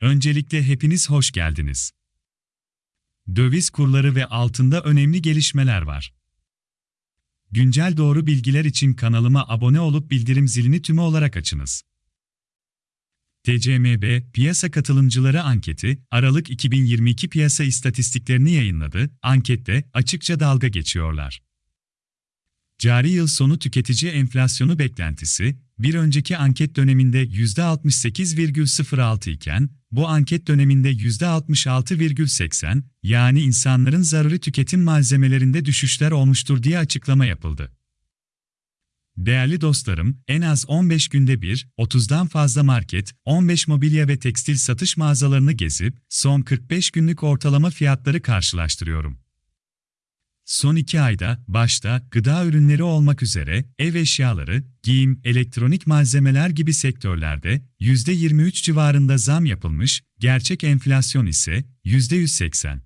Öncelikle hepiniz hoş geldiniz. Döviz kurları ve altında önemli gelişmeler var. Güncel doğru bilgiler için kanalıma abone olup bildirim zilini tümü olarak açınız. TCMB, piyasa katılımcıları anketi, Aralık 2022 piyasa istatistiklerini yayınladı, ankette açıkça dalga geçiyorlar. Cari yıl sonu tüketici enflasyonu beklentisi, bir önceki anket döneminde %68,06 iken, bu anket döneminde %66,80, yani insanların zaruri tüketim malzemelerinde düşüşler olmuştur diye açıklama yapıldı. Değerli dostlarım, en az 15 günde bir, 30'dan fazla market, 15 mobilya ve tekstil satış mağazalarını gezip, son 45 günlük ortalama fiyatları karşılaştırıyorum. Son iki ayda, başta gıda ürünleri olmak üzere, ev eşyaları, giyim, elektronik malzemeler gibi sektörlerde %23 civarında zam yapılmış, gerçek enflasyon ise %180.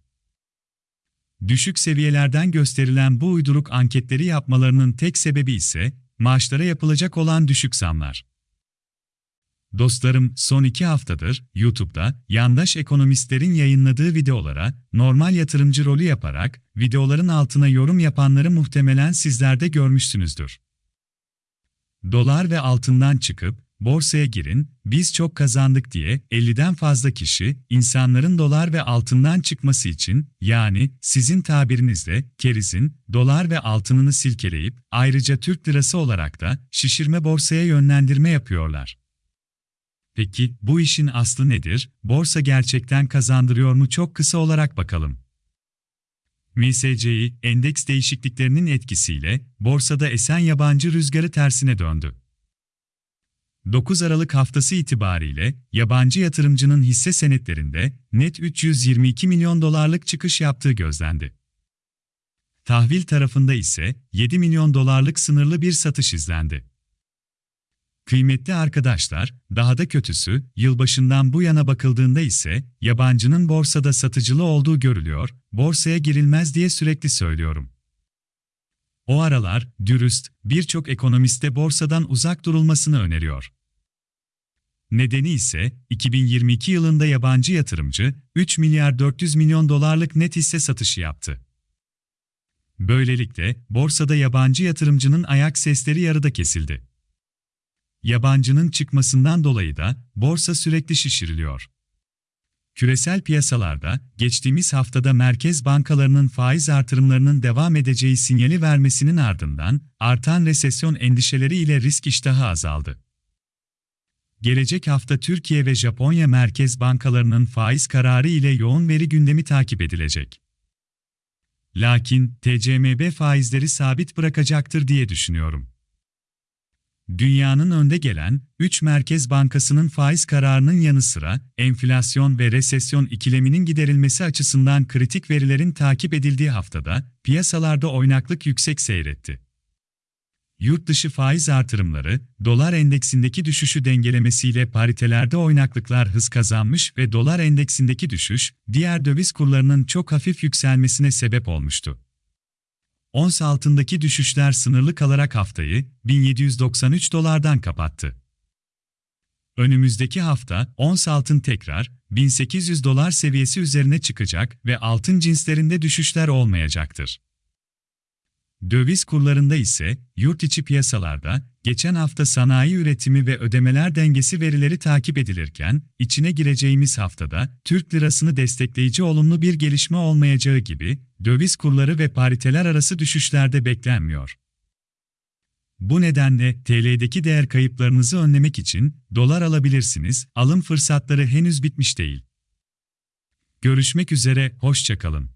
Düşük seviyelerden gösterilen bu uyduruk anketleri yapmalarının tek sebebi ise, maaşlara yapılacak olan düşük zamlar. Dostlarım, son iki haftadır YouTube'da yandaş ekonomistlerin yayınladığı videolara normal yatırımcı rolü yaparak videoların altına yorum yapanları muhtemelen sizler de görmüşsünüzdür. Dolar ve altından çıkıp borsaya girin, biz çok kazandık diye 50'den fazla kişi insanların dolar ve altından çıkması için yani sizin tabirinizle kerizin dolar ve altınını silkeleyip ayrıca Türk lirası olarak da şişirme borsaya yönlendirme yapıyorlar. Peki bu işin aslı nedir? Borsa gerçekten kazandırıyor mu? Çok kısa olarak bakalım. MSCI, endeks değişikliklerinin etkisiyle borsada esen yabancı rüzgarı tersine döndü. 9 Aralık haftası itibariyle yabancı yatırımcının hisse senetlerinde net 322 milyon dolarlık çıkış yaptığı gözlendi. Tahvil tarafında ise 7 milyon dolarlık sınırlı bir satış izlendi. Kıymetli arkadaşlar, daha da kötüsü, yılbaşından bu yana bakıldığında ise yabancının borsada satıcılı olduğu görülüyor, borsaya girilmez diye sürekli söylüyorum. O aralar, dürüst, birçok ekonomiste borsadan uzak durulmasını öneriyor. Nedeni ise 2022 yılında yabancı yatırımcı 3 milyar 400 milyon dolarlık net hisse satışı yaptı. Böylelikle borsada yabancı yatırımcının ayak sesleri yarıda kesildi. Yabancının çıkmasından dolayı da borsa sürekli şişiriliyor. Küresel piyasalarda geçtiğimiz haftada merkez bankalarının faiz artırımlarının devam edeceği sinyali vermesinin ardından artan resesyon endişeleri ile risk iştahı azaldı. Gelecek hafta Türkiye ve Japonya merkez bankalarının faiz kararı ile yoğun veri gündemi takip edilecek. Lakin TCMB faizleri sabit bırakacaktır diye düşünüyorum. Dünyanın önde gelen 3 merkez bankasının faiz kararının yanı sıra enflasyon ve resesyon ikileminin giderilmesi açısından kritik verilerin takip edildiği haftada piyasalarda oynaklık yüksek seyretti. Yurt dışı faiz artırımları, dolar endeksindeki düşüşü dengelemesiyle paritelerde oynaklıklar hız kazanmış ve dolar endeksindeki düşüş, diğer döviz kurlarının çok hafif yükselmesine sebep olmuştu. Ons altındaki düşüşler sınırlı kalarak haftayı 1793 dolardan kapattı. Önümüzdeki hafta ons altın tekrar 1800 dolar seviyesi üzerine çıkacak ve altın cinslerinde düşüşler olmayacaktır. Döviz kurlarında ise yurt içi piyasalarda geçen hafta sanayi üretimi ve ödemeler dengesi verileri takip edilirken içine gireceğimiz haftada Türk lirasını destekleyici olumlu bir gelişme olmayacağı gibi döviz kurları ve pariteler arası düşüşlerde beklenmiyor. Bu nedenle TL'deki değer kayıplarınızı önlemek için dolar alabilirsiniz. Alım fırsatları henüz bitmiş değil. Görüşmek üzere, hoşçakalın.